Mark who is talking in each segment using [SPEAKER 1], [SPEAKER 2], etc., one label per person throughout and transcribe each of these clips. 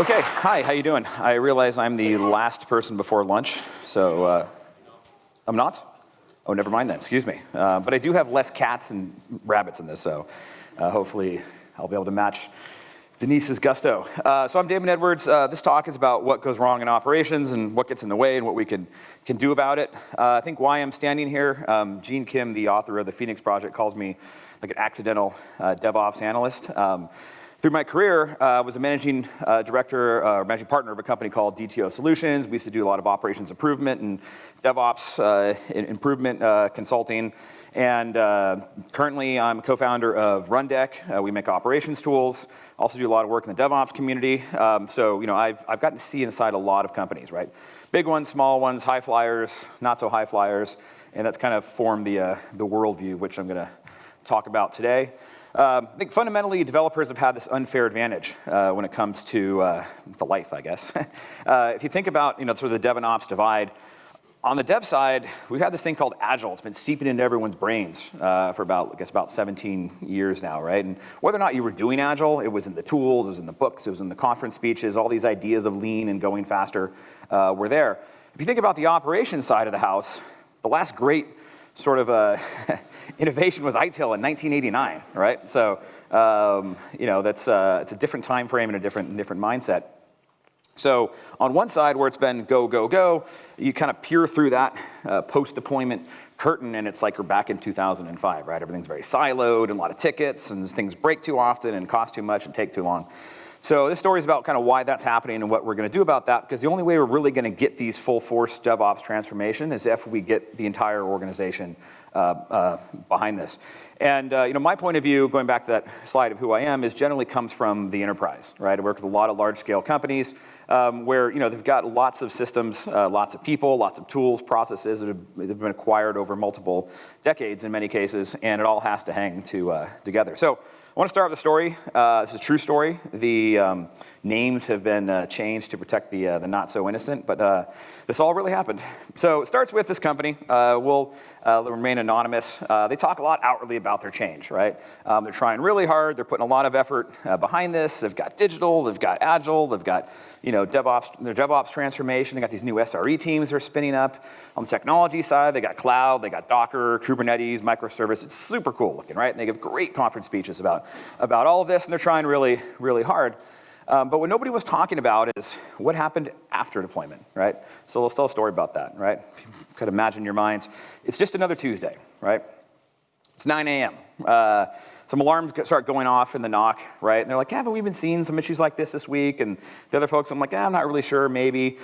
[SPEAKER 1] Okay, hi, how you doing? I realize I'm the last person before lunch, so uh, I'm not? Oh, never mind then, excuse me. Uh, but I do have less cats and rabbits in this, so uh, hopefully I'll be able to match Denise's gusto. Uh, so I'm Damon Edwards. Uh, this talk is about what goes wrong in operations and what gets in the way and what we can, can do about it. Uh, I think why I'm standing here, um, Gene Kim, the author of the Phoenix Project, calls me like an accidental DevOps analyst. Um, through my career, uh, I was a managing uh, director or managing partner of a company called DTO Solutions. We used to do a lot of operations improvement and DevOps improvement consulting. And uh, currently I'm co-founder of Rundeck. Uh, we make operations tools. Also do a lot of work in the DevOps community. Um, so, you know, I've, I've gotten to see inside a lot of companies, right? Big ones, small ones, high flyers, not so high flyers. And that's kind of formed the, uh, the worldview, which I'm gonna talk about today. Um, I think fundamentally developers have had this unfair advantage uh, when it comes to, uh, life, I guess. uh, if you think about you know, sort of the dev and ops divide, on the dev side, we've had this thing called Agile. It's been seeping into everyone's brains uh, for about, I guess, about 17 years now, right? And whether or not you were doing Agile, it was in the tools, it was in the books, it was in the conference speeches, all these ideas of lean and going faster uh, were there. If you think about the operations side of the house, the last great sort of uh, innovation was ITIL in 1989, right? So, um, you know, that's uh, it's a different time frame and a different, different mindset. So on one side where it's been go, go, go, you kind of peer through that uh, post-deployment curtain and it's like you're back in 2005, right? Everything's very siloed and a lot of tickets and things break too often and cost too much and take too long. So this story is about kind of why that's happening and what we're going to do about that because the only way we're really going to get these full force DevOps transformation is if we get the entire organization uh, uh, behind this. And uh, you know, my point of view, going back to that slide of who I am, is generally comes from the enterprise, right? I work with a lot of large scale companies um, where you know, they've got lots of systems, uh, lots of people, lots of tools, processes that have, that have, been acquired over multiple decades in many cases, and it all has to hang to, uh, together. So I want to start with a story. Uh, this is a true story. The um, names have been uh, changed to protect the, uh, the not so innocent, but uh, this all really happened. So it starts with this company. Uh, we'll uh, remain anonymous. they talk a lot outwardly about their change, right? Um, they're trying really hard. They're putting a lot of effort behind this. They've got digital. They've got agile. They've got you know DevOps. Their DevOps transformation. They got these new SRE teams they're spinning up. On the technology side, they got cloud. They got Docker, Kubernetes, microservice. It's super cool looking, right? And they give great conference speeches about about, all of this, and they're trying really, really hard. Um, but what nobody was talking about is what happened after deployment, right? So let's tell a story about that, right? You could imagine your minds. It's just another Tuesday, right? It's 9 a.m. Uh, some alarms start going off in the NOC, right? And they're like, haven't we been seeing some issues like this this week? And the other folks, I'm like, eh, I'm not really sure, maybe.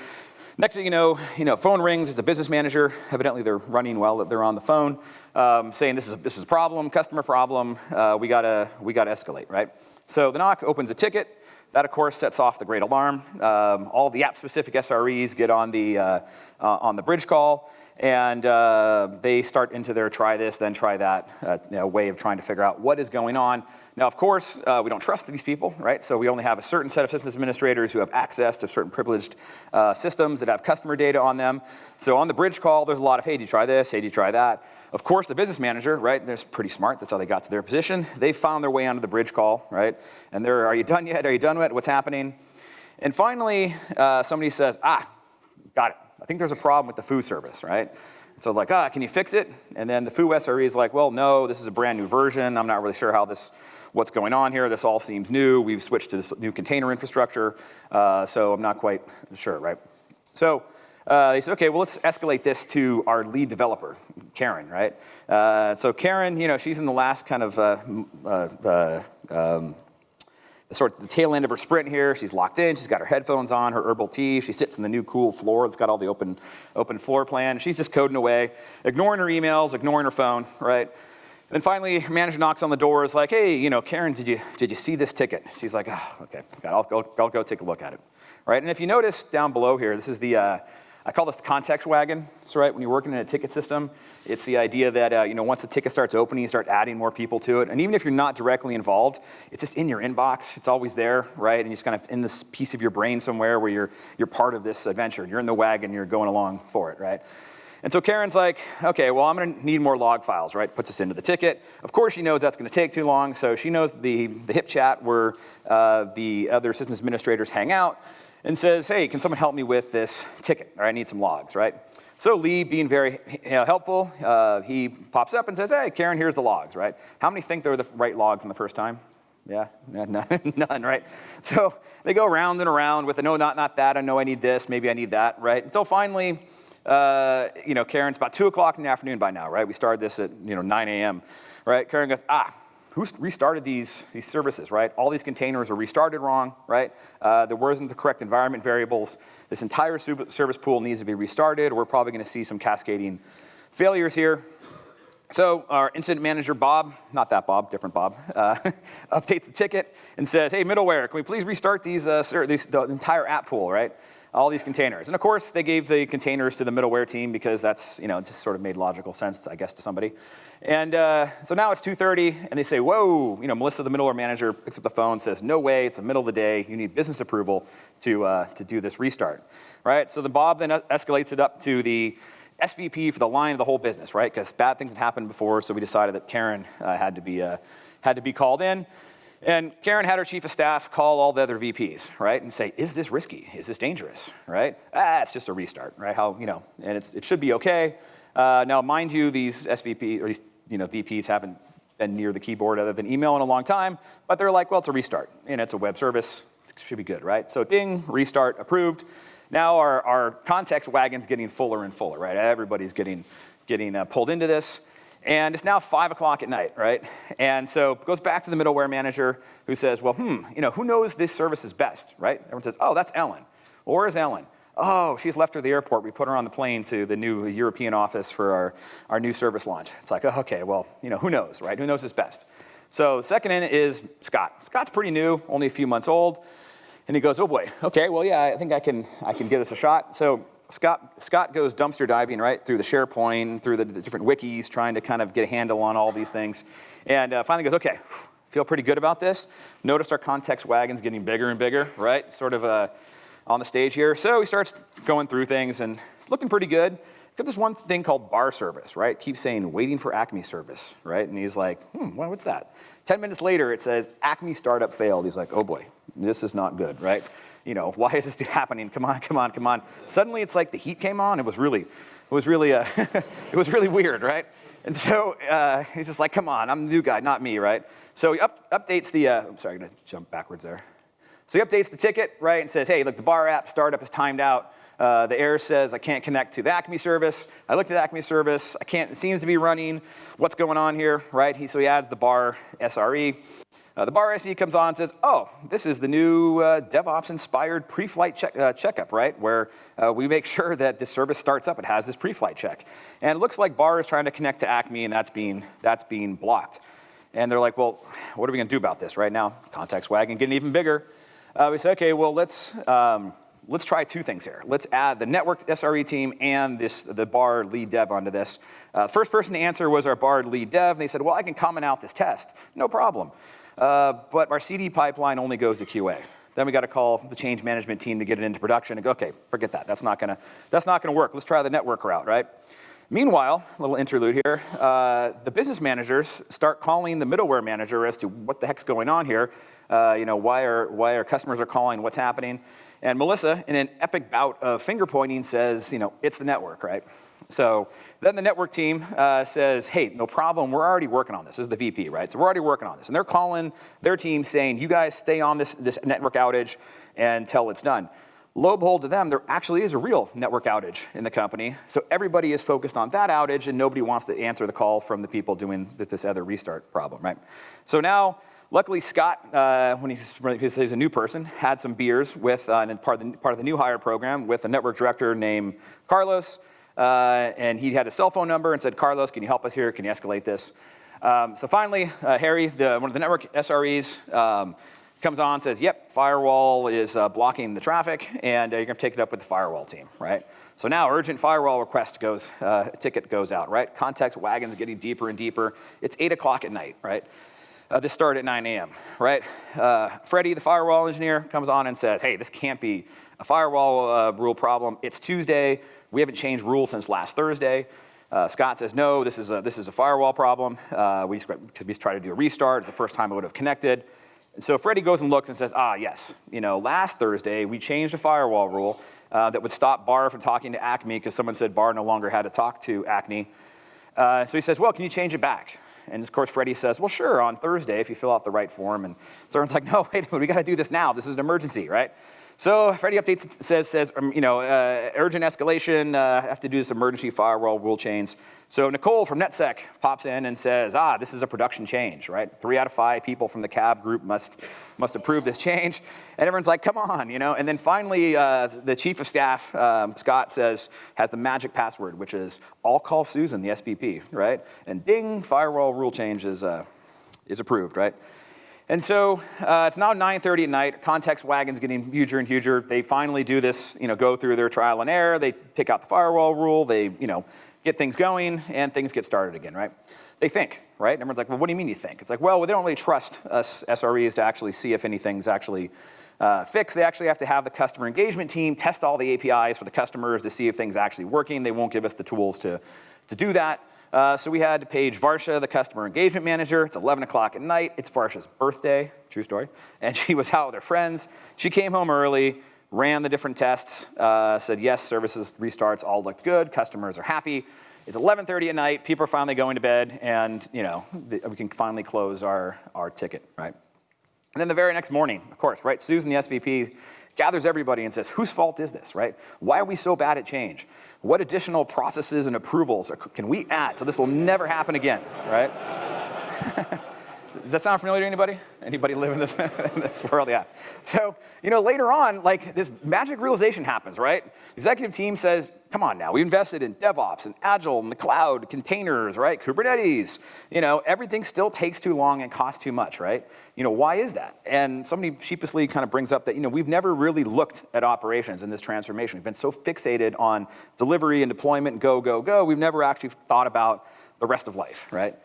[SPEAKER 1] Next thing you know, you know, phone rings, it's a business manager. Evidently they're running well, that they're on the phone, um, saying this is, a, this is a problem, customer problem, uh, we, gotta, we gotta escalate, right? So the NOC opens a ticket, that of course sets off the great alarm. Um, all the app-specific SREs get on the, uh, uh, on the bridge call, and uh, they start into their try this, then try that uh, you know, way of trying to figure out what is going on. Now, of course, uh, we don't trust these people, right? So we only have a certain set of systems administrators who have access to certain privileged uh, systems that have customer data on them. So on the bridge call, there's a lot of, hey, do you try this? Hey, do you try that? Of course, the business manager, right, they're pretty smart. That's how they got to their position. They found their way onto the bridge call, right? And they're, are you done yet? Are you done yet? What's happening? And finally, uh, somebody says, ah, got it. I think there's a problem with the foo service, right? So like, ah, can you fix it? And then the foo SRE is like, well, no, this is a brand new version. I'm not really sure how this what's going on here. This all seems new. We've switched to this new container infrastructure, uh, so I'm not quite sure, right? So uh, they said, okay, well, let's escalate this to our lead developer, Karen, right? Uh, so Karen, you know, she's in the last kind of uh, uh, um, sort of the tail end of her sprint here. She's locked in. She's got her headphones on, her herbal tea. She sits in the new cool floor that's got all the open, open floor plan. She's just coding away, ignoring her emails, ignoring her phone, right? And Then finally, manager knocks on the door, is like, hey, you know, Karen, did you, did you see this ticket? She's like, oh, okay, I'll go, I'll go take a look at it. Right, and if you notice down below here, this is the, uh, I call this the context wagon. So right, when you're working in a ticket system, it's the idea that, uh, you know, once the ticket starts opening, you start adding more people to it. And even if you're not directly involved, it's just in your inbox. It's always there, right? And you just kind of in this piece of your brain somewhere where you're, you're part of this adventure. You're in the wagon, you're going along for it, right? And so Karen's like, okay, well, I'm gonna need more log files, right? Puts us into the ticket. Of course, she knows that's gonna take too long, so she knows the, the HipChat where uh, the other systems administrators hang out and says, hey, can someone help me with this ticket? Or I need some logs, right? So Lee, being very you know, helpful, uh, he pops up and says, hey, Karen, here's the logs, right? How many think they're the right logs on the first time? Yeah, none, none, right? So they go around and around with, no, not, not that, I know I need this, maybe I need that, right? Until finally, uh, you know, Karen's about 2 o'clock in the afternoon by now, right? We started this at, you know, 9 a.m., right? Karen goes, ah, who restarted these, these services, right? All these containers are restarted wrong, right? Uh, there wasn't the correct environment variables. This entire service pool needs to be restarted. We're probably gonna see some cascading failures here. So our incident manager, Bob, not that Bob, different Bob, uh, updates the ticket and says, hey, middleware, can we please restart these, uh, these, the entire app pool, right? All these containers. And of course, they gave the containers to the middleware team because that's, you know, it just sort of made logical sense, I guess, to somebody. And uh, so now it's 2.30, and they say, whoa, you know, Melissa, the middleware manager, picks up the phone, says, no way, it's the middle of the day, you need business approval to, uh, to do this restart, right? So then Bob then escalates it up to the SVP for the line of the whole business, right? Because bad things have happened before, so we decided that Karen uh, had, to be, uh, had to be called in. And Karen had her chief of staff call all the other VPs, right, and say, is this risky? Is this dangerous, right? Ah, it's just a restart, right? How, you know, and it's, it should be okay. Uh, now, mind you, these SVP, or these, you know, VPs haven't been near the keyboard other than email in a long time, but they're like, well, it's a restart, and it's a web service, it should be good, right? So ding, restart, approved. Now our, our context wagon's getting fuller and fuller, right? Everybody's getting, getting uh, pulled into this. And it's now five o'clock at night, right? And so goes back to the middleware manager who says, well, hmm, you know, who knows this service is best, right? Everyone says, oh, that's Ellen. Well, where's Ellen? Oh, she's left her the airport. We put her on the plane to the new European office for our, our new service launch. It's like, oh, okay, well, you know, who knows, right? Who knows is best? So second in is Scott. Scott's pretty new, only a few months old. And he goes, oh boy, okay, well, yeah, I think I can, I can give this a shot. So Scott, Scott goes dumpster diving, right, through the SharePoint, through the, the different wikis, trying to kind of get a handle on all these things. And uh, finally goes, okay, feel pretty good about this. Notice our context wagon's getting bigger and bigger, right? Sort of uh, on the stage here. So he starts going through things and it's looking pretty good. Except this one thing called bar service, right? Keeps saying waiting for Acme service, right? And he's like, hmm, what's that? 10 minutes later, it says Acme startup failed. He's like, oh boy, this is not good, right? You know, why is this happening? Come on, come on, come on. Suddenly it's like the heat came on. It was really, it was really, uh, it was really weird, right? And so uh, he's just like, come on, I'm the new guy, not me, right? So he up, updates the, uh, I'm sorry, I'm gonna jump backwards there. So he updates the ticket, right, and says, hey, look, the bar app startup is timed out. Uh, the error says I can't connect to the Acme service. I looked at the Acme service. I can't, it seems to be running. What's going on here, right? He, so he adds the bar SRE. Uh, the bar SE comes on and says, oh, this is the new uh, DevOps-inspired pre-flight check, uh, checkup, right? Where uh, we make sure that this service starts up, it has this pre-flight check. And it looks like bar is trying to connect to Acme and that's being, that's being blocked. And they're like, well, what are we gonna do about this right now? Context wagon getting even bigger. Uh, we say, okay, well, let's, um, let's try two things here. Let's add the network SRE team and this, the bar lead dev onto this. Uh, first person to answer was our bar lead dev, and they said, well, I can comment out this test. No problem. Uh, but our CD pipeline only goes to QA. Then we got to call the change management team to get it into production and go, okay, forget that. That's not gonna, that's not gonna work. Let's try the network route, right? Meanwhile, a little interlude here, uh, the business managers start calling the middleware manager as to what the heck's going on here. Uh, you know, why are, why our customers are calling, what's happening. And Melissa, in an epic bout of finger pointing, says, you know, it's the network, right? So then the network team uh, says, hey, no problem, we're already working on this. This is the VP, right? So we're already working on this. And they're calling their team saying, you guys stay on this, this network outage until it's done. Lo and behold to them, there actually is a real network outage in the company. So everybody is focused on that outage and nobody wants to answer the call from the people doing this other restart problem, right? So now, luckily Scott, uh, when he's, he's, a new person, had some beers with, uh, part of, the, part of the new hire program with a network director named Carlos. Uh, and he had a cell phone number and said, Carlos, can you help us here? Can you escalate this? Um, so finally, uh, Harry, the, one of the network SREs, um, comes on, says, yep, firewall is uh, blocking the traffic, and uh, you're gonna take it up with the firewall team, right? So now urgent firewall request goes, uh, ticket goes out, right? Context wagon's getting deeper and deeper. It's eight o'clock at night, right? Uh, this started at 9 a.m., right? Uh, Freddie, the firewall engineer, comes on and says, hey, this can't be a firewall uh, rule problem. It's Tuesday. We haven't changed rules since last Thursday. Uh, Scott says, no, this is a, this is a firewall problem. Uh, we, we try to do a restart. It's the first time it would have connected. And so Freddie goes and looks and says, ah, yes, you know, last Thursday we changed a firewall rule uh, that would stop Bar from talking to Acme because someone said Bar no longer had to talk to Acme. So he says, well, can you change it back? And of course, Freddie says, well, sure, on Thursday if you fill out the right form. And Soren's like, no, wait a minute, we got to do this now. This is an emergency, right? So Freddy updates says, says um, you know, uh, urgent escalation, uh, have to do this emergency firewall rule change. So Nicole from NetSec pops in and says, ah, this is a production change, right? Three out of five people from the CAB group must, must approve this change. And everyone's like, come on, you know? And then finally, uh, the chief of staff, um, Scott says, has the magic password, which is, I'll call Susan, the SVP, right? And ding, firewall rule change is, uh, is approved, right? And so uh, it's now 9.30 at night, context wagon's getting huger and huger. They finally do this, you know, go through their trial and error, they take out the firewall rule, they, you know, get things going, and things get started again, right? They think, right? And everyone's like, well, what do you mean you think? It's like, well, they don't really trust us SREs to actually see if anything's actually uh, fixed. They actually have to have the customer engagement team test all the APIs for the customers to see if things are actually working. They won't give us the tools to, to do that. Uh, so we had to page Varsha, the customer engagement manager. It's 11 o'clock at night. It's Varsha's birthday, true story. And she was out with her friends. She came home early, ran the different tests, uh, said yes, services restarts all looked good, customers are happy. It's 11.30 at night, people are finally going to bed, and you know, the, we can finally close our, our ticket, right? And then the very next morning, of course, right, Susan, the SVP, gathers everybody and says, whose fault is this, right? Why are we so bad at change? What additional processes and approvals can we add so this will never happen again, right? Does that sound familiar to anybody? Anybody live in this, in this, world? Yeah. So, you know, later on, like this magic realization happens, right? The executive team says, come on now, we invested in DevOps and Agile and the cloud, containers, right? Kubernetes. You know, everything still takes too long and costs too much, right? You know, why is that? And somebody sheepishly kind of brings up that, you know, we've never really looked at operations in this transformation. We've been so fixated on delivery and deployment go, go, go, we've never actually thought about the rest of life, right?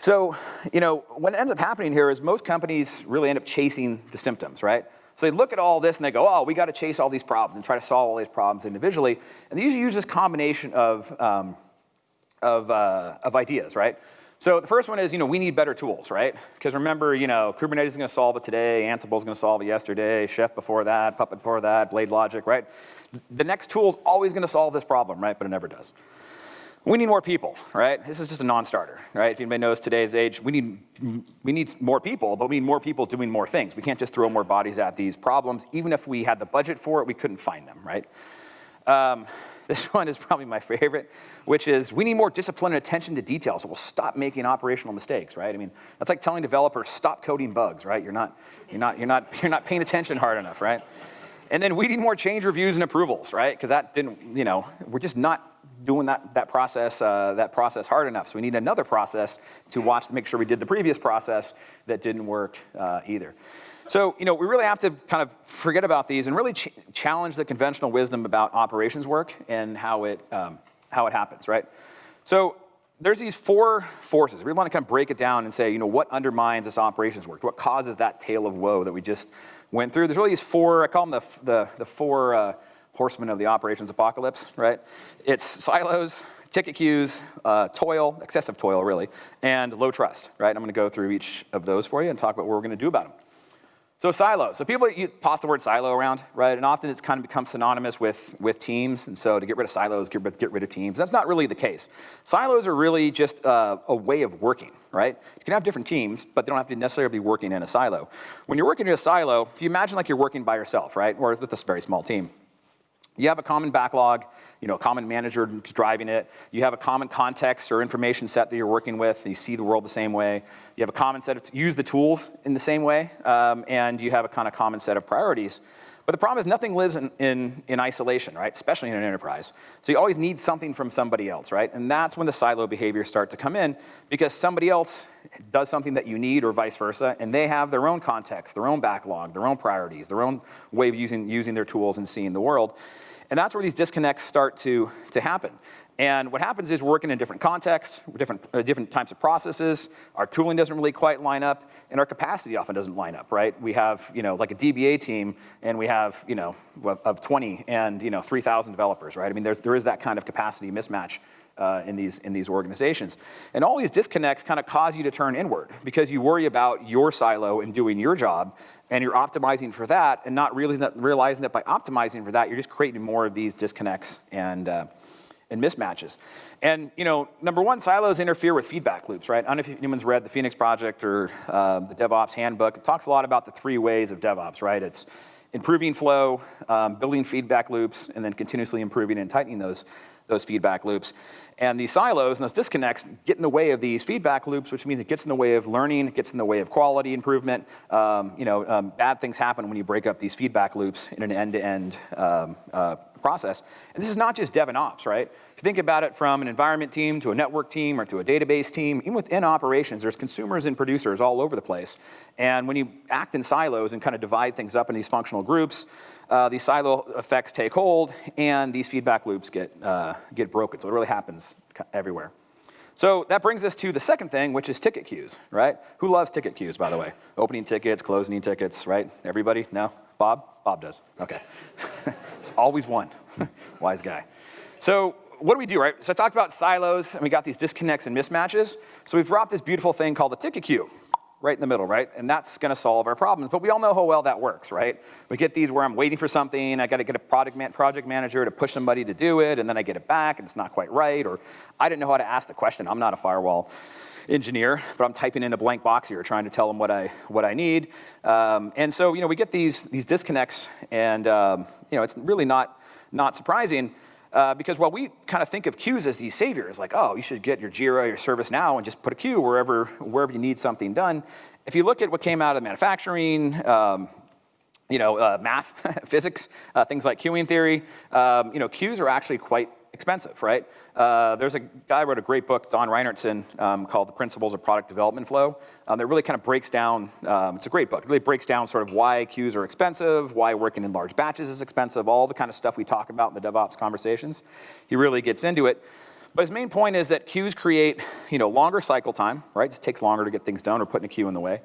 [SPEAKER 1] So, you know, what ends up happening here is most companies really end up chasing the symptoms, right? So they look at all this and they go, oh, we got to chase all these problems and try to solve all these problems individually. And they usually use this combination of, um, of, uh, of ideas, right? So the first one is, you know, we need better tools, right? Because remember, you know, Kubernetes is going to solve it today, Ansible is going to solve it yesterday, Chef before that, Puppet before that, Blade Logic, right? The next tool is always going to solve this problem, right? But it never does. We need more people, right? This is just a non-starter, right? If anybody knows today's age, we need, we need more people, but we need more people doing more things. We can't just throw more bodies at these problems. Even if we had the budget for it, we couldn't find them, right? Um, this one is probably my favorite, which is we need more discipline and attention to detail so we'll stop making operational mistakes, right? I mean, that's like telling developers stop coding bugs, right? You're not, you're not, you're not, you're not paying attention hard enough, right? And then we need more change reviews and approvals, right? Because that didn't, you know, we're just not doing that, that, process, uh, that process hard enough. So we need another process to watch to make sure we did the previous process that didn't work uh, either. So, you know, we really have to kind of forget about these and really ch challenge the conventional wisdom about operations work and how it, um, how it happens, right? So there's these four forces. We want to kind of break it down and say, you know, what undermines this operations work? What causes that tale of woe that we just went through? There's really these four, I call them the, the, the four uh, horsemen of the operations apocalypse, right? It's silos, ticket queues, uh, toil, excessive toil really, and low trust, right? I'm gonna go through each of those for you and talk about what we're gonna do about them. So silos. So people you toss the word silo around, right? And often it's kind of become synonymous with, with teams. And so to get rid of silos, get rid, get rid of teams. That's not really the case. Silos are really just uh, a way of working, right? You can have different teams, but they don't have to necessarily be working in a silo. When you're working in a silo, if you imagine like you're working by yourself, right? Or with a very small team. You have a common backlog, you know, a common manager driving it. You have a common context or information set that you're working with. You see the world the same way. You have a common set of, use the tools in the same way, um, and you have a kind of common set of priorities. But the problem is nothing lives in, in, in, isolation, right? Especially in an enterprise. So you always need something from somebody else, right? And that's when the silo behaviors start to come in because somebody else does something that you need or vice versa, and they have their own context, their own backlog, their own priorities, their own way of using, using their tools and seeing the world. And that's where these disconnects start to, to happen. And what happens is we're working in different contexts, different, uh, different types of processes. Our tooling doesn't really quite line up, and our capacity often doesn't line up, right? We have, you know, like a DBA team, and we have, you know, of 20 and, you know, 3,000 developers, right? I mean, there's, there is that kind of capacity mismatch uh, in, these, in these organizations. And all these disconnects kind of cause you to turn inward because you worry about your silo and doing your job, and you're optimizing for that and not realizing that, realizing that by optimizing for that, you're just creating more of these disconnects and, uh, and mismatches. And you know, number one, silos interfere with feedback loops, right? I don't know if anyone's read the Phoenix Project or uh, the DevOps Handbook. It talks a lot about the three ways of DevOps, right? It's improving flow, um, building feedback loops, and then continuously improving and tightening those, those feedback loops. And these silos and those disconnects get in the way of these feedback loops, which means it gets in the way of learning, it gets in the way of quality improvement. Um, you know, um, bad things happen when you break up these feedback loops in an end-to-end -end, uh, process. And this is not just dev and ops, right? You think about it from an environment team to a network team or to a database team, even within operations, there's consumers and producers all over the place. And when you act in silos and kind of divide things up in these functional groups, uh, these silo effects take hold and these feedback loops get, uh, get broken. So it really happens everywhere. So that brings us to the second thing, which is ticket queues, right? Who loves ticket queues, by the way? Opening tickets, closing tickets, right? Everybody? No? Bob? Bob does. Okay. it's always one. Wise guy. So what do we do, right? So I talked about silos, and we got these disconnects and mismatches. So we've brought this beautiful thing called a ticket queue, right in the middle, right? And that's gonna solve our problems. But we all know how well that works, right? We get these where I'm waiting for something, I gotta get a product, man project manager to push somebody to do it, and then I get it back and it's not quite right, or I didn't know how to ask the question. I'm not a firewall engineer, but I'm typing in a blank box here trying to tell them what I, what I need. Um, and so, you know, we get these, these disconnects and, um, you know, it's really not, not surprising uh, because while we kind of think of queues as these saviors, like, oh, you should get your Jira, your ServiceNow, and just put a queue wherever, wherever you need something done. If you look at what came out of manufacturing, um, you know, uh, math, physics, uh, things like queuing theory, um, you know, queues are actually quite expensive, right? Uh, there's a guy wrote a great book, Don Reinertsen, um, called The Principles of Product Development Flow, um, that really kind of breaks down, um, it's a great book, it really breaks down sort of why queues are expensive, why working in large batches is expensive, all the kind of stuff we talk about in the DevOps conversations. He really gets into it. But his main point is that queues create, you know, longer cycle time, right? It takes longer to get things done or putting a queue in the way.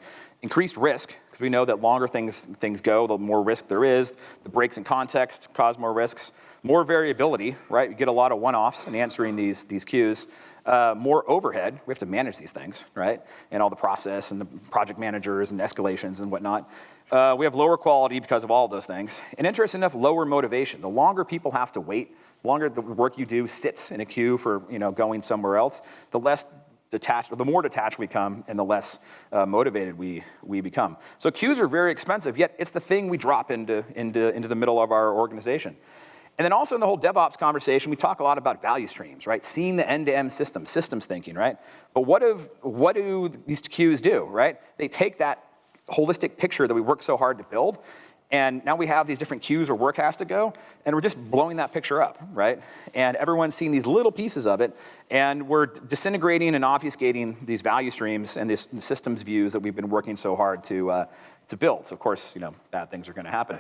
[SPEAKER 1] Increased risk, because we know that longer things, things go, the more risk there is. The breaks in context cause more risks. More variability, right? You get a lot of one-offs in answering these, these queues. Uh, more overhead, we have to manage these things, right? And all the process and the project managers and escalations and whatnot. Uh, we have lower quality because of all of those things. And interesting enough, lower motivation. The longer people have to wait the longer the work you do sits in a queue for you know, going somewhere else, the less detached, the more detached we come and the less uh, motivated we, we become. So queues are very expensive, yet it's the thing we drop into, into, into the middle of our organization. And then also in the whole DevOps conversation, we talk a lot about value streams, right? Seeing the end-to-end -end system, systems thinking, right? But what, if, what do these queues do, right? They take that holistic picture that we work so hard to build and now we have these different queues where work has to go, and we're just blowing that picture up, right? And everyone's seeing these little pieces of it, and we're disintegrating and obfuscating these value streams and these systems views that we've been working so hard to, uh, to build. So of course, you know, bad things are gonna happen.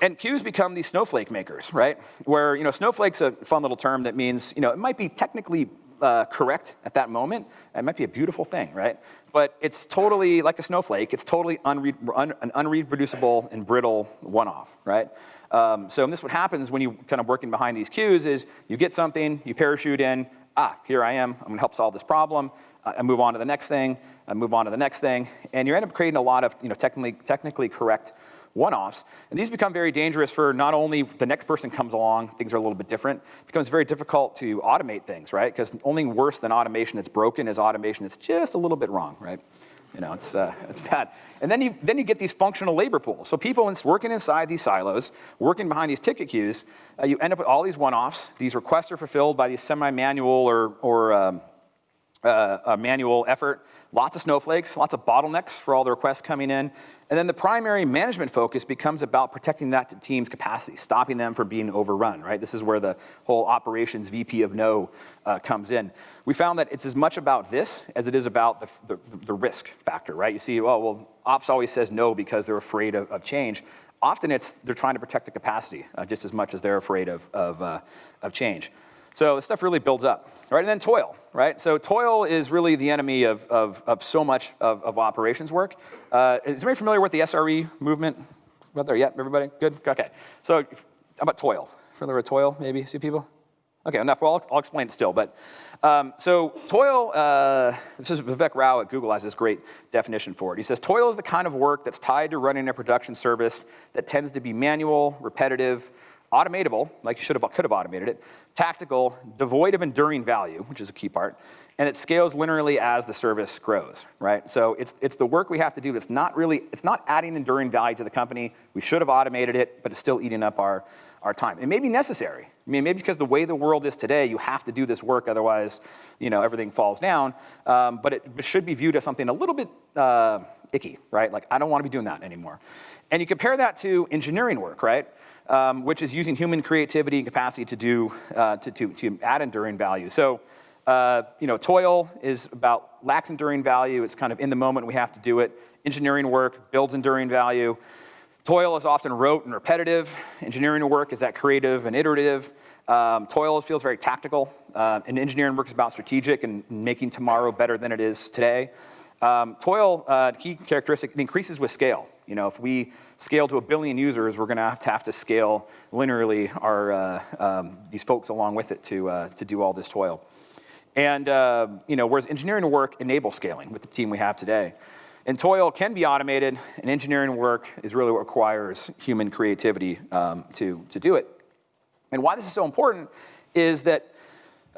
[SPEAKER 1] And queues become these snowflake makers, right? Where, you know, snowflake's a fun little term that means, you know, it might be technically uh, correct at that moment, it might be a beautiful thing, right? But it's totally like a snowflake. It's totally unread, un, an unreproducible and brittle one-off, right? Um, so this what happens when you kind of working behind these queues is you get something, you parachute in, ah, here I am, I'm gonna help solve this problem, I move on to the next thing, I move on to the next thing, and you end up creating a lot of you know, technically, technically correct one-offs. And these become very dangerous for not only the next person comes along, things are a little bit different, it becomes very difficult to automate things, right? Because only worse than automation that's broken is automation that's just a little bit wrong, right? You know, it's, uh, it's bad. And then you, then you get these functional labor pools. So people working inside these silos, working behind these ticket queues, uh, you end up with all these one-offs. These requests are fulfilled by these semi-manual or, or um, uh, a manual effort, lots of snowflakes, lots of bottlenecks for all the requests coming in. And then the primary management focus becomes about protecting that team's capacity, stopping them from being overrun, right? This is where the whole operations VP of no uh, comes in. We found that it's as much about this as it is about the, the, the risk factor, right? You see, oh, well, ops always says no because they're afraid of, of change. Often it's they're trying to protect the capacity uh, just as much as they're afraid of, of, uh, of change. So this stuff really builds up, right? And then toil, right? So toil is really the enemy of, of, of so much of, of operations work. Uh, is anybody familiar with the SRE movement? About there yet, everybody? Good, okay. So how about toil? Familiar with toil, maybe, see people? Okay, enough. Well, I'll, I'll explain it still. But um, so toil, uh, this is Vivek Rau at Google has this great definition for it. He says, toil is the kind of work that's tied to running a production service that tends to be manual, repetitive, automatable, like you should have, could have automated it, tactical, devoid of enduring value, which is a key part, and it scales linearly as the service grows, right? So it's, it's the work we have to do that's not really, it's not adding enduring value to the company. We should have automated it, but it's still eating up our, our time. It may be necessary. I mean, maybe because the way the world is today, you have to do this work, otherwise, you know, everything falls down. Um, but it should be viewed as something a little bit uh, icky, right? Like, I don't want to be doing that anymore. And you compare that to engineering work, right? Um, which is using human creativity and capacity to do, uh, to, to, to add enduring value. So, uh, you know, toil is about lacks enduring value. It's kind of in the moment we have to do it. Engineering work builds enduring value. Toil is often rote and repetitive. Engineering work is that creative and iterative. Um, toil feels very tactical. Uh, and engineering work is about strategic and making tomorrow better than it is today. Um, toil, uh, key characteristic, it increases with scale. You know, if we scale to a billion users, we're going to have to have to scale linearly our, uh, um, these folks along with it to, uh, to do all this toil. And, uh, you know, whereas engineering work enables scaling with the team we have today. And toil can be automated, and engineering work is really what requires human creativity um, to, to do it. And why this is so important is that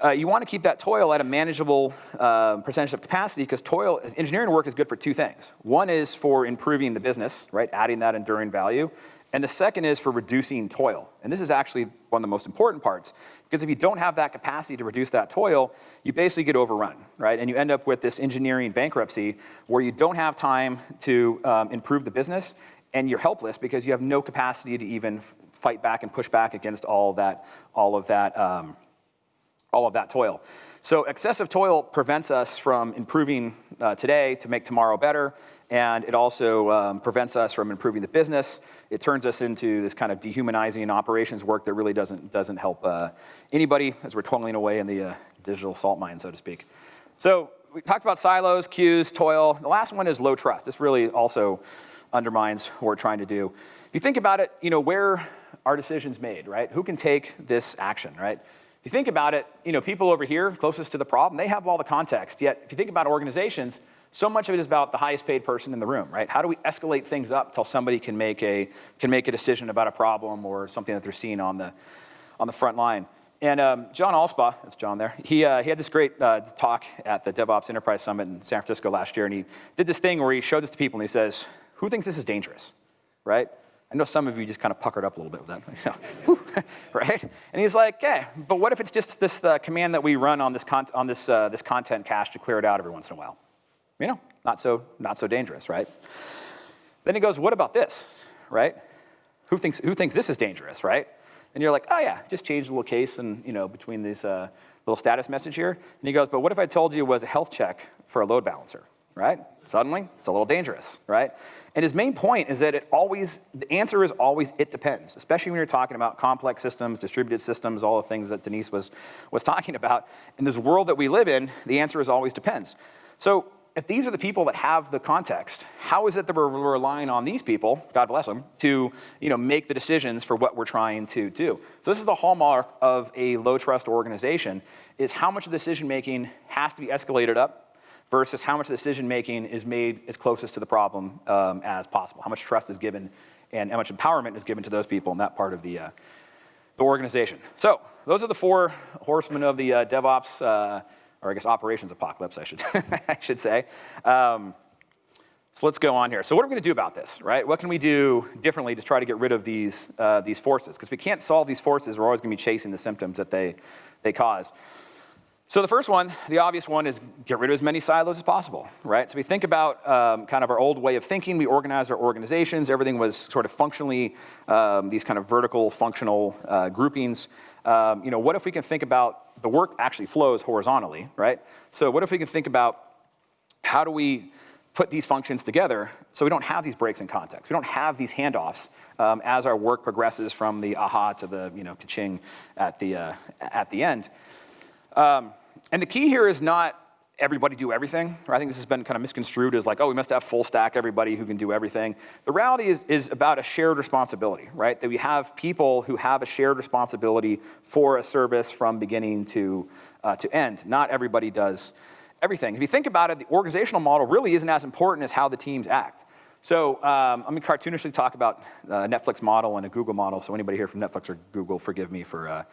[SPEAKER 1] uh, you want to keep that toil at a manageable uh, percentage of capacity because toil, engineering work is good for two things. One is for improving the business, right, adding that enduring value. And the second is for reducing toil. And this is actually one of the most important parts because if you don't have that capacity to reduce that toil, you basically get overrun, right? And you end up with this engineering bankruptcy where you don't have time to um, improve the business and you're helpless because you have no capacity to even fight back and push back against all that, all of that um, all of that toil. So excessive toil prevents us from improving uh, today to make tomorrow better, and it also um, prevents us from improving the business. It turns us into this kind of dehumanizing operations work that really doesn't, doesn't help uh, anybody as we're toiling away in the uh, digital salt mine, so to speak. So we talked about silos, queues, toil. The last one is low trust. This really also undermines what we're trying to do. If you think about it, you know, where are decisions made, right? Who can take this action, right? If you think about it, you know, people over here closest to the problem, they have all the context. Yet, if you think about organizations, so much of it is about the highest paid person in the room, right? How do we escalate things up till somebody can make a can make a decision about a problem or something that they're seeing on the on the front line? And um, John Allspaw, that's John there, he, uh, he had this great uh, talk at the DevOps Enterprise Summit in San Francisco last year, and he did this thing where he showed this to people and he says, who thinks this is dangerous, right? I know some of you just kind of puckered up a little bit with that, right? And he's like, yeah, but what if it's just this uh, command that we run on this, on this, uh, this content cache to clear it out every once in a while? You know, not so, not so dangerous, right? Then he goes, what about this, right? Who thinks, who thinks this is dangerous, right? And you're like, oh yeah, just change the little case and, you know, between this uh, little status message here. And he goes, but what if I told you it was a health check for a load balancer? Right? Suddenly, it's a little dangerous, right? And his main point is that it always, the answer is always it depends, especially when you're talking about complex systems, distributed systems, all the things that Denise was, was talking about. In this world that we live in, the answer is always depends. So if these are the people that have the context, how is it that we're relying on these people, God bless them, to you know, make the decisions for what we're trying to do? So this is the hallmark of a low trust organization, is how much of the decision making has to be escalated up versus how much decision making is made as closest to the problem um, as possible. How much trust is given and how much empowerment is given to those people in that part of the, uh, the organization. So those are the four horsemen of the uh, DevOps, uh, or I guess operations apocalypse, I should, I should say. Um, so let's go on here. So what are we to do about this, right? What can we do differently to try to get rid of these, uh, these forces? Because if we can't solve these forces, we're always going to be chasing the symptoms that they, they cause. So the first one, the obvious one, is get rid of as many silos as possible, right? So we think about um, kind of our old way of thinking. We organized our organizations. Everything was sort of functionally um, these kind of vertical functional uh, groupings. Um, you know, what if we can think about the work actually flows horizontally, right? So what if we can think about how do we put these functions together so we don't have these breaks in context. We don't have these handoffs um, as our work progresses from the aha to the you know ka-ching at the, uh, at the end. Um, and the key here is not everybody do everything. I think this has been kind of misconstrued as like, oh, we must have full stack everybody who can do everything. The reality is, is about a shared responsibility, right? That we have people who have a shared responsibility for a service from beginning to, uh, to end. Not everybody does everything. If you think about it, the organizational model really isn't as important as how the teams act. So um, going to cartoonishly talk about a Netflix model and a Google model. So anybody here from Netflix or Google, forgive me for, uh,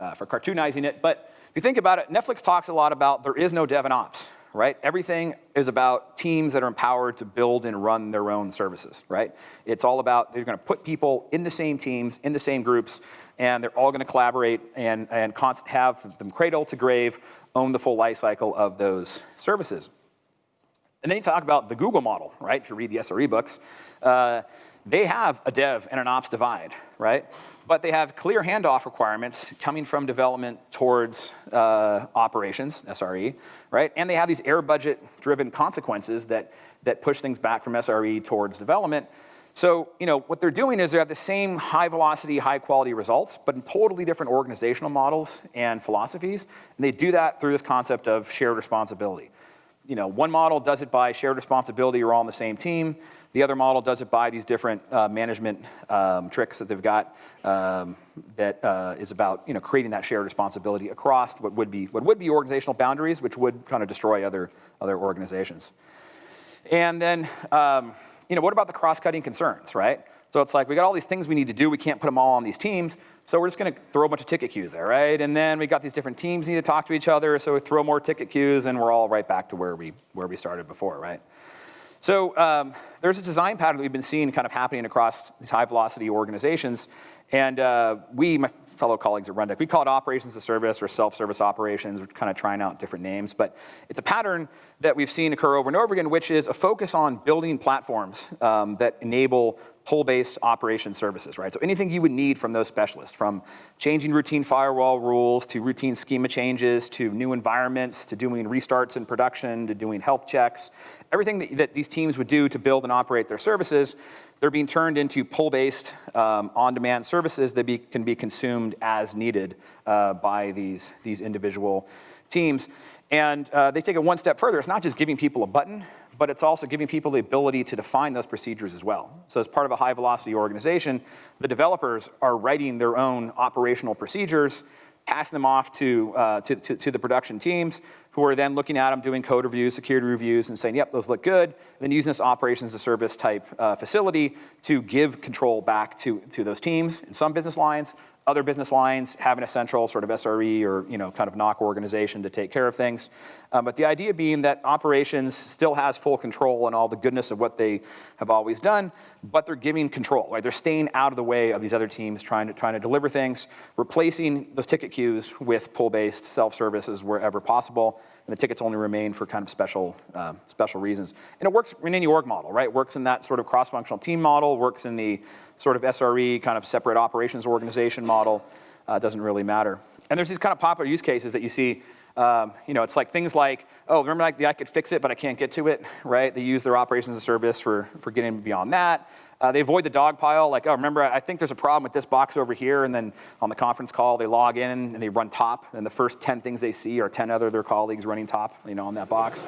[SPEAKER 1] uh, for cartoonizing it. But if you think about it, Netflix talks a lot about there is no dev and ops, right? Everything is about teams that are empowered to build and run their own services, right? It's all about they're going to put people in the same teams, in the same groups, and they're all going to collaborate and, and have them cradle to grave, own the full life cycle of those services. And then you talk about the Google model, right? If you read the SRE books, uh, they have a dev and an ops divide, right? But they have clear handoff requirements coming from development towards uh, operations, SRE, right? And they have these error budget driven consequences that, that push things back from SRE towards development. So, you know, what they're doing is they have the same high velocity, high quality results, but in totally different organizational models and philosophies. And they do that through this concept of shared responsibility. You know, one model does it by shared responsibility, you're all on the same team. The other model does it by these different uh, management um, tricks that they've got um, that uh, is about you know, creating that shared responsibility across what would, be, what would be organizational boundaries, which would kind of destroy other, other organizations. And then, um, you know, what about the cross-cutting concerns, right? So it's like, we got all these things we need to do, we can't put them all on these teams, so we're just gonna throw a bunch of ticket queues there, right? And then we got these different teams need to talk to each other, so we throw more ticket queues and we're all right back to where we, where we started before, right? So um, there's a design pattern that we've been seeing kind of happening across these high velocity organizations. And uh, we, my fellow colleagues at Rundeck, we call it operations as service or self-service operations. We're kind of trying out different names. But it's a pattern that we've seen occur over and over again, which is a focus on building platforms um, that enable pull-based operation services, right? So anything you would need from those specialists, from changing routine firewall rules, to routine schema changes, to new environments, to doing restarts in production, to doing health checks, everything that, that these teams would do to build and operate their services, they're being turned into pull-based, um, on-demand services that be, can be consumed as needed uh, by these, these individual teams. And uh, they take it one step further. It's not just giving people a button, but it's also giving people the ability to define those procedures as well. So as part of a high velocity organization, the developers are writing their own operational procedures, passing them off to, uh, to, to, to, the production teams, who are then looking at them, doing code reviews, security reviews, and saying, yep, those look good, and then using this operations as a service type uh, facility to give control back to, to those teams in some business lines, other business lines having a central sort of SRE or you know kind of NOC organization to take care of things. Um, but the idea being that operations still has full control and all the goodness of what they have always done, but they're giving control. Right? They're staying out of the way of these other teams trying to trying to deliver things, replacing those ticket queues with pull-based self-services wherever possible, and the tickets only remain for kind of special, uh, special reasons. And it works in any org model, right? Works in that sort of cross-functional team model, works in the sort of SRE kind of separate operations organization model, uh, doesn't really matter. And there's these kind of popular use cases that you see um, you know, it's like things like, oh, remember like I could fix it, but I can't get to it, right? They use their operations as a service for, for getting beyond that. Uh, they avoid the dog pile, like, oh, remember, I think there's a problem with this box over here, and then on the conference call, they log in and they run top, and the first 10 things they see are 10 other their colleagues running top, you know, on that box,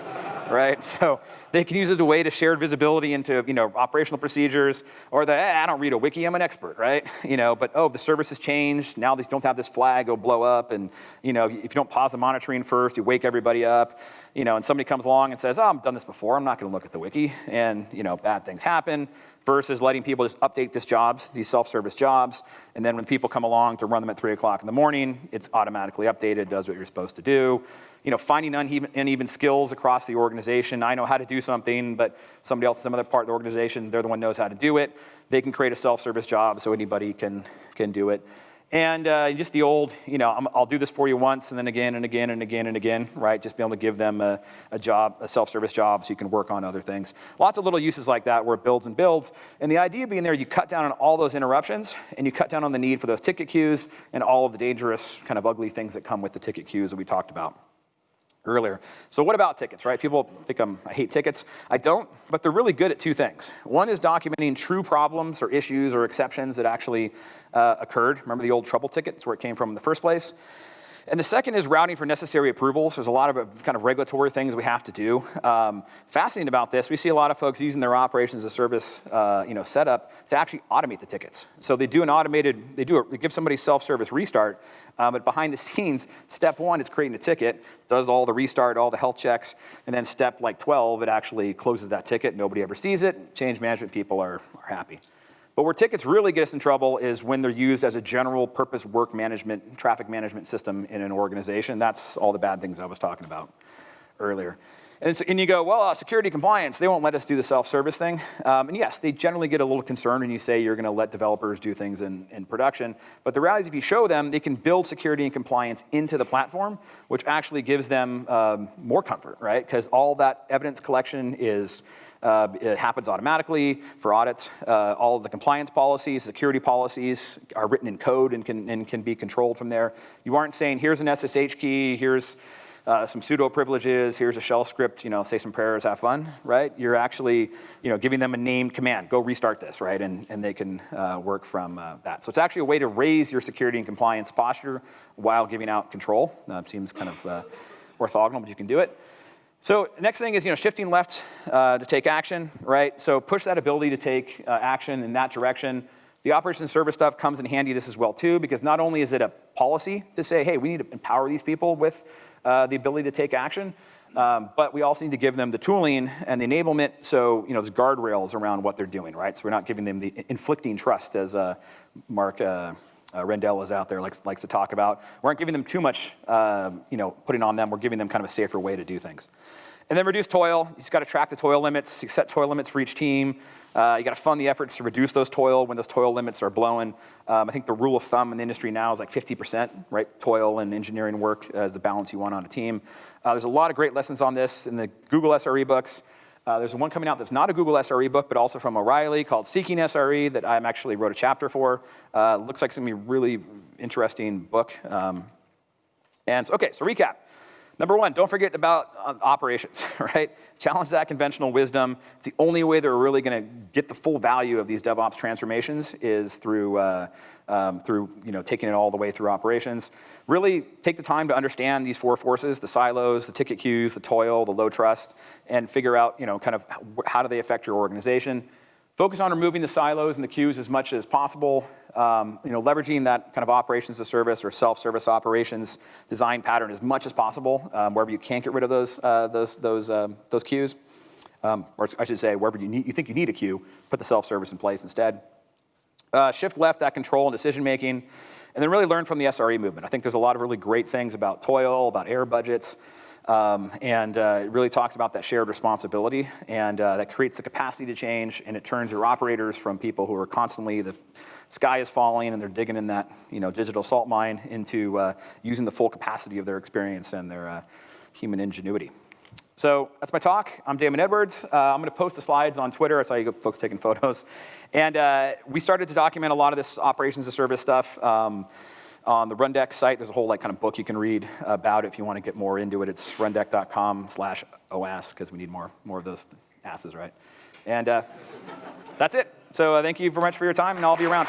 [SPEAKER 1] right? So they can use it as a way to share visibility into, you know, operational procedures, or the, eh, I don't read a wiki, I'm an expert, right? You know, but, oh, the service has changed, now they don't have this flag, go blow up, and, you know, if you don't pause the monitoring first, you wake everybody up, you know, and somebody comes along and says, oh, I've done this before, I'm not gonna look at the wiki, and, you know, bad things happen, versus letting people just update these jobs, these self-service jobs, and then when people come along to run them at three o'clock in the morning, it's automatically updated, does what you're supposed to do. You know, finding uneven, uneven skills across the organization. I know how to do something, but somebody else, some other part of the organization, they're the one who knows how to do it. They can create a self-service job so anybody can, can do it. And uh, just the old, you know, I'm, I'll do this for you once and then again and again and again and again, right? Just be able to give them a, a job, a self-service job so you can work on other things. Lots of little uses like that where it builds and builds. And the idea being there, you cut down on all those interruptions and you cut down on the need for those ticket queues and all of the dangerous kind of ugly things that come with the ticket queues that we talked about earlier. So what about tickets, right? People think I'm, I hate tickets. I don't, but they're really good at two things. One is documenting true problems or issues or exceptions that actually uh, occurred. Remember the old trouble ticket? It's where it came from in the first place. And the second is routing for necessary approvals. There's a lot of uh, kind of regulatory things we have to do. Um, fascinating about this, we see a lot of folks using their operations as a service uh, you know, setup to actually automate the tickets. So they do an automated, they do a, they give somebody self-service restart, um, but behind the scenes, step one is creating a ticket, does all the restart, all the health checks, and then step like 12, it actually closes that ticket, nobody ever sees it, change management people are, are happy. But where tickets really get us in trouble is when they're used as a general purpose work management, traffic management system in an organization. That's all the bad things I was talking about earlier. And, so, and you go, well, uh, security compliance, they won't let us do the self-service thing. Um, and yes, they generally get a little concerned when you say you're gonna let developers do things in, in production. But the reality is if you show them, they can build security and compliance into the platform, which actually gives them um, more comfort, right? Because all that evidence collection is uh, it happens automatically for audits. Uh, all the compliance policies, security policies are written in code and can, and can be controlled from there. You aren't saying, here's an SSH key, here's uh, some sudo privileges, here's a shell script, you know, say some prayers, have fun, right? You're actually, you know, giving them a named command, go restart this, right? And, and they can uh, work from uh, that. So it's actually a way to raise your security and compliance posture while giving out control. Seems kind of uh, orthogonal, but you can do it. So next thing is, you know, shifting left uh, to take action, right? So push that ability to take uh, action in that direction. The operation service stuff comes in handy this as well too, because not only is it a policy to say, hey, we need to empower these people with uh, the ability to take action, um, but we also need to give them the tooling and the enablement so, you know, there's guardrails around what they're doing, right? So we're not giving them the inflicting trust as uh, Mark uh, Rendell is out there likes, likes to talk about. We aren't giving them too much, uh, you know, putting on them. We're giving them kind of a safer way to do things. And then reduce toil. You just got to track the toil limits. You set toil limits for each team. Uh, you got to fund the efforts to reduce those toil when those toil limits are blowing. Um, I think the rule of thumb in the industry now is like 50%, right? Toil and engineering work as the balance you want on a team. Uh, there's a lot of great lessons on this in the Google SRE books. Uh, there's one coming out that's not a Google SRE book, but also from O'Reilly called Seeking SRE that I actually wrote a chapter for. Uh, looks like some really interesting book. Um, and so, okay, so recap. Number one, don't forget about uh, operations, right? Challenge that conventional wisdom. It's the only way that we're really going to get the full value of these DevOps transformations is through, uh, um, through you know, taking it all the way through operations. Really take the time to understand these four forces, the silos, the ticket queues, the toil, the low trust, and figure out you know, kind of how do they affect your organization. Focus on removing the silos and the queues as much as possible. Um, you know, leveraging that kind of operations as service or self-service operations design pattern as much as possible, um, wherever you can't get rid of those, uh, those, those, um, those queues. Um, or I should say, wherever you, need, you think you need a queue, put the self-service in place instead. Uh, shift left that control and decision making, and then really learn from the SRE movement. I think there's a lot of really great things about toil, about error budgets, um, and uh, it really talks about that shared responsibility and uh, that creates the capacity to change and it turns your operators from people who are constantly, the sky is falling and they're digging in that you know, digital salt mine into uh, using the full capacity of their experience and their uh, human ingenuity. So that's my talk. I'm Damon Edwards. Uh, I'm going to post the slides on Twitter. That's how you get folks taking photos. And uh, we started to document a lot of this operations as service stuff. Um, on the Rundeck site, there's a whole like kind of book you can read about it if you want to get more into it. It's rundeck.com slash OAS because we need more, more of those asses, right? And uh, that's it. So uh, thank you very much for your time, and I'll be around.